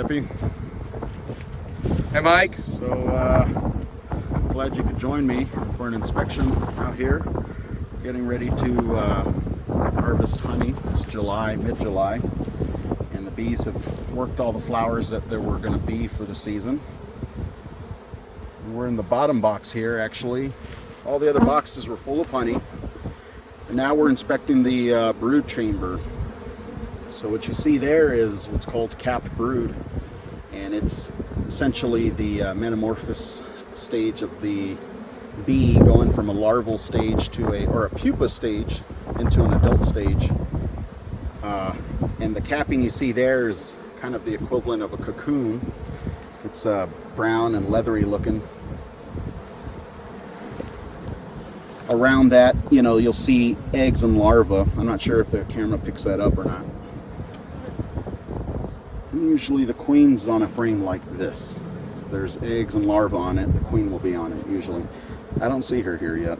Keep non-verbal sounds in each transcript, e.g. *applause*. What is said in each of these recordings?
Peppy. Hey, Mike. So, uh, glad you could join me for an inspection out here. Getting ready to uh, harvest honey. It's July, mid-July, and the bees have worked all the flowers that there were going to be for the season. And we're in the bottom box here, actually. All the other boxes were full of honey. And now we're inspecting the uh, brood chamber. So what you see there is what's called capped brood and it's essentially the uh, metamorphosis stage of the bee going from a larval stage to a or a pupa stage into an adult stage. Uh, and the capping you see there is kind of the equivalent of a cocoon. It's uh, brown and leathery looking. Around that you know you'll see eggs and larvae. I'm not sure if the camera picks that up or not usually the queen's on a frame like this. There's eggs and larvae on it. The queen will be on it usually. I don't see her here yet.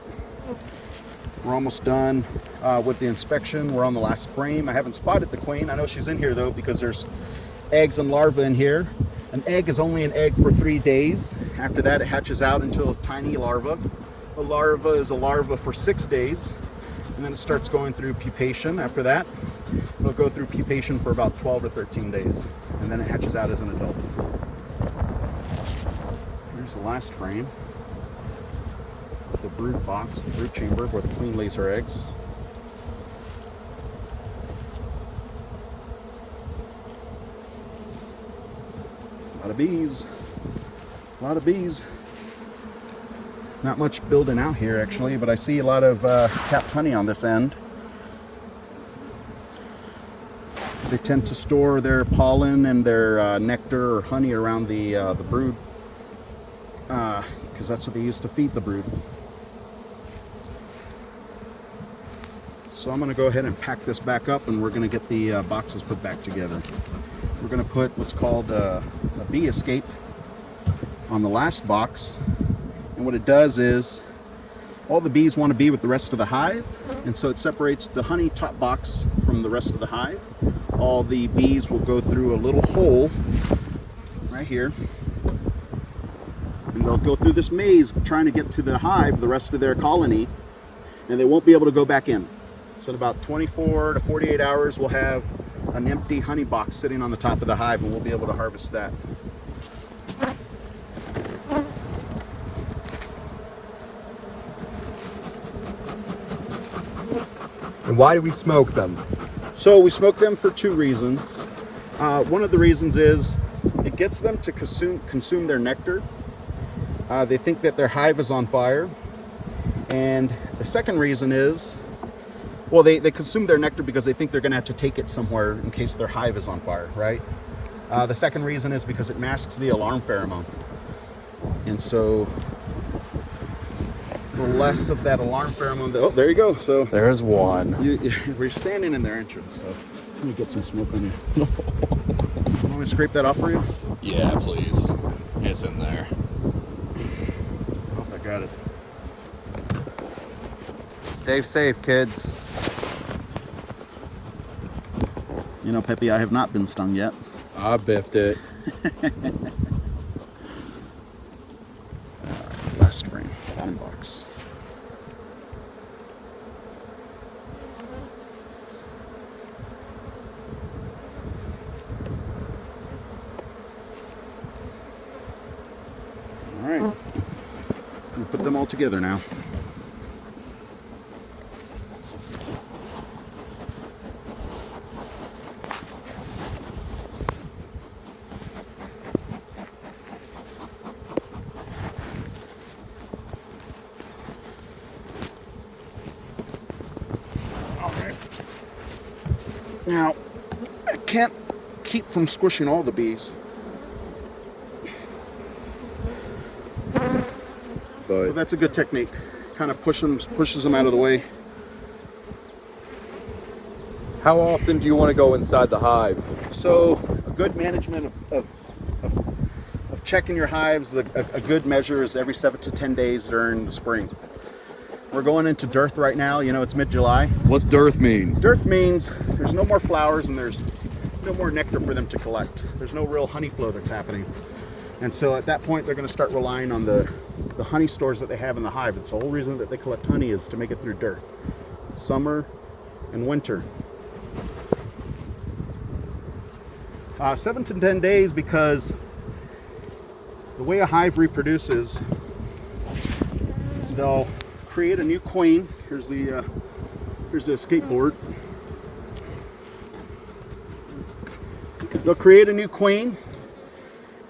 We're almost done uh, with the inspection. We're on the last frame. I haven't spotted the queen. I know she's in here though because there's eggs and larvae in here. An egg is only an egg for three days. After that it hatches out into a tiny larva. A larva is a larva for six days and then it starts going through pupation after that. It'll go through pupation for about 12 or 13 days, and then it hatches out as an adult. Here's the last frame. The brood box, the brood chamber where the queen lays her eggs. A lot of bees. A lot of bees. Not much building out here actually, but I see a lot of uh, capped honey on this end. They tend to store their pollen and their uh, nectar or honey around the, uh, the brood because uh, that's what they use to feed the brood. So I'm going to go ahead and pack this back up and we're going to get the uh, boxes put back together. We're going to put what's called a, a bee escape on the last box and what it does is all the bees want to be with the rest of the hive. And so it separates the honey top box from the rest of the hive. All the bees will go through a little hole right here. And they'll go through this maze trying to get to the hive, the rest of their colony. And they won't be able to go back in. So in about 24 to 48 hours, we'll have an empty honey box sitting on the top of the hive and we'll be able to harvest that. And why do we smoke them? So we smoke them for two reasons. Uh, one of the reasons is it gets them to consume, consume their nectar. Uh, they think that their hive is on fire. And the second reason is, well, they, they consume their nectar because they think they're going to have to take it somewhere in case their hive is on fire, right? Uh, the second reason is because it masks the alarm pheromone. And so less of that alarm pheromone. Oh, there you go. So there's one. You, you, *laughs* we're standing in their entrance, so let me get some smoke on you. Want me to scrape that off for you? Yeah, please. It's in there. I hope I got it. Stay safe, kids. You know, Peppy, I have not been stung yet. I biffed it. *laughs* last frame, bottom box. All right, we'll put them all together now. Now, I can't keep from squishing all the bees. But well, that's a good technique. Kind of push them, pushes them out of the way. How often do you want to go inside the hive? So, a good management of, of, of, of checking your hives, a, a good measure is every seven to 10 days during the spring. We're going into dearth right now. You know, it's mid-July. What's dearth mean? Dearth means there's no more flowers and there's no more nectar for them to collect. There's no real honey flow that's happening. And so at that point, they're going to start relying on the, the honey stores that they have in the hive. It's the whole reason that they collect honey is to make it through dearth, summer and winter. Uh, seven to 10 days because the way a hive reproduces, they'll create a new queen. Here's the, uh, here's the skateboard. They'll create a new queen,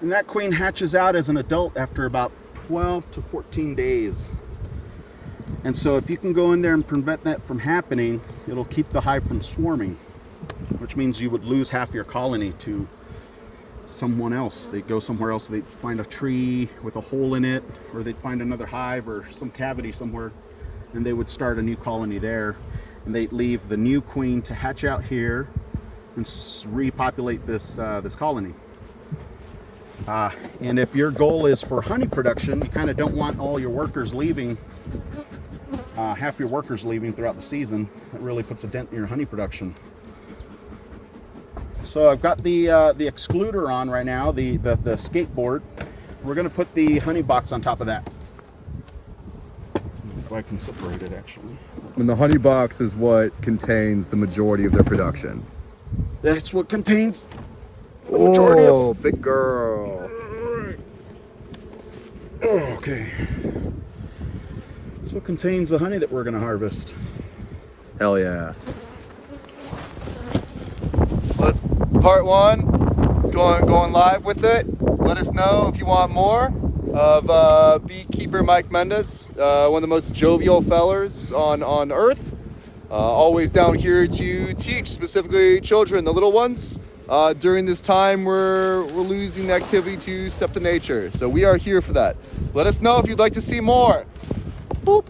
and that queen hatches out as an adult after about 12 to 14 days. And so if you can go in there and prevent that from happening, it'll keep the hive from swarming, which means you would lose half your colony to someone else. They'd go somewhere else, they'd find a tree with a hole in it, or they'd find another hive or some cavity somewhere, and they would start a new colony there. And they'd leave the new queen to hatch out here and repopulate this, uh, this colony. Uh, and if your goal is for honey production, you kind of don't want all your workers leaving, uh, half your workers leaving throughout the season. That really puts a dent in your honey production. So I've got the uh, the excluder on right now, the, the, the skateboard. We're gonna put the honey box on top of that. If I can separate it actually. And the honey box is what contains the majority of their production. That's what contains the majority of Oh, big girl. Oh, okay. This what contains the honey that we're gonna harvest. Hell yeah. Well, that's part one. It's going going live with it. Let us know if you want more of uh, beekeeper Mike Mendes, uh, one of the most jovial fellers on on earth. Uh, always down here to teach, specifically children, the little ones. Uh, during this time, we're we're losing the activity to step to nature, so we are here for that. Let us know if you'd like to see more. Boop.